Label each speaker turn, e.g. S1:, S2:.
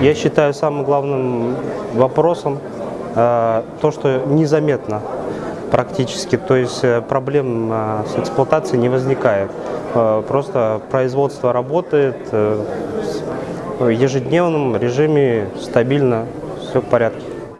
S1: Я считаю самым главным вопросом э, то, что незаметно практически, то есть э, проблем э, с эксплуатацией не возникает. Э, Просто производство работает э, в ежедневном режиме стабильно, все в порядке.